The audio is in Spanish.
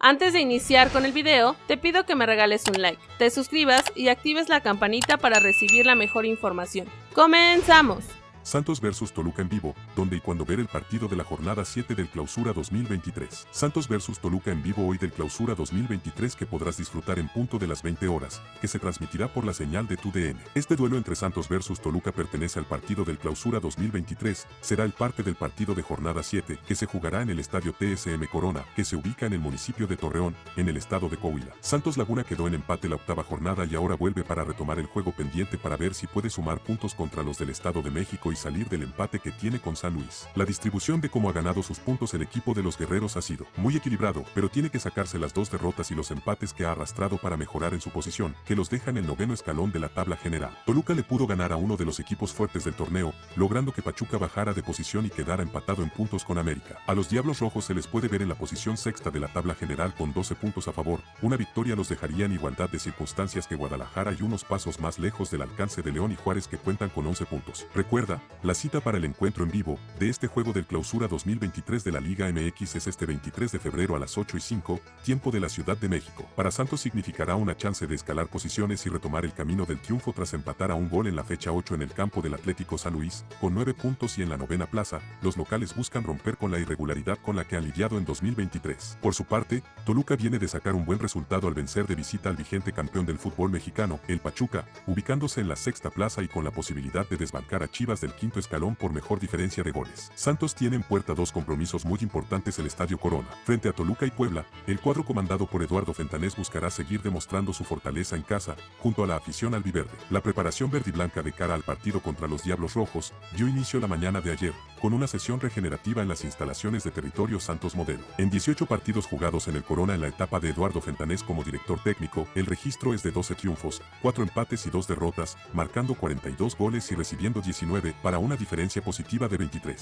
Antes de iniciar con el video, te pido que me regales un like, te suscribas y actives la campanita para recibir la mejor información. ¡Comenzamos! Santos versus Toluca en vivo, donde y cuando ver el partido de la jornada 7 del Clausura 2023. Santos versus Toluca en vivo hoy del Clausura 2023 que podrás disfrutar en punto de las 20 horas, que se transmitirá por la señal de tu DN. Este duelo entre Santos versus Toluca pertenece al partido del Clausura 2023, será el parte del partido de jornada 7, que se jugará en el estadio TSM Corona, que se ubica en el municipio de Torreón, en el estado de Coahuila. Santos Laguna quedó en empate la octava jornada y ahora vuelve para retomar el juego pendiente para ver si puede sumar puntos contra los del estado de México y salir del empate que tiene con San Luis. La distribución de cómo ha ganado sus puntos el equipo de los guerreros ha sido muy equilibrado, pero tiene que sacarse las dos derrotas y los empates que ha arrastrado para mejorar en su posición, que los deja en el noveno escalón de la tabla general. Toluca le pudo ganar a uno de los equipos fuertes del torneo, logrando que Pachuca bajara de posición y quedara empatado en puntos con América. A los Diablos Rojos se les puede ver en la posición sexta de la tabla general con 12 puntos a favor, una victoria los dejaría en igualdad de circunstancias que Guadalajara y unos pasos más lejos del alcance de León y Juárez que cuentan con 11 puntos. Recuerda, la cita para el encuentro en vivo de este juego del Clausura 2023 de la Liga MX es este 23 de febrero a las 8 y 5, tiempo de la Ciudad de México. Para Santos significará una chance de escalar posiciones y retomar el camino del triunfo tras empatar a un gol en la fecha 8 en el campo del Atlético San Luis, con 9 puntos y en la novena plaza, los locales buscan romper con la irregularidad con la que han lidiado en 2023. Por su parte, Toluca viene de sacar un buen resultado al vencer de visita al vigente campeón del fútbol mexicano, el Pachuca, ubicándose en la sexta plaza y con la posibilidad de desbancar a Chivas del quinto escalón por mejor diferencia de goles. Santos tiene en puerta dos compromisos muy importantes el Estadio Corona. Frente a Toluca y Puebla, el cuadro comandado por Eduardo Fentanés buscará seguir demostrando su fortaleza en casa, junto a la afición albiverde. La preparación verde y blanca de cara al partido contra los Diablos Rojos dio inicio la mañana de ayer, con una sesión regenerativa en las instalaciones de territorio Santos Modelo. En 18 partidos jugados en el Corona en la etapa de Eduardo Fentanés como director técnico, el registro es de 12 triunfos, 4 empates y 2 derrotas, marcando 42 goles y recibiendo 19 para una diferencia positiva de 23.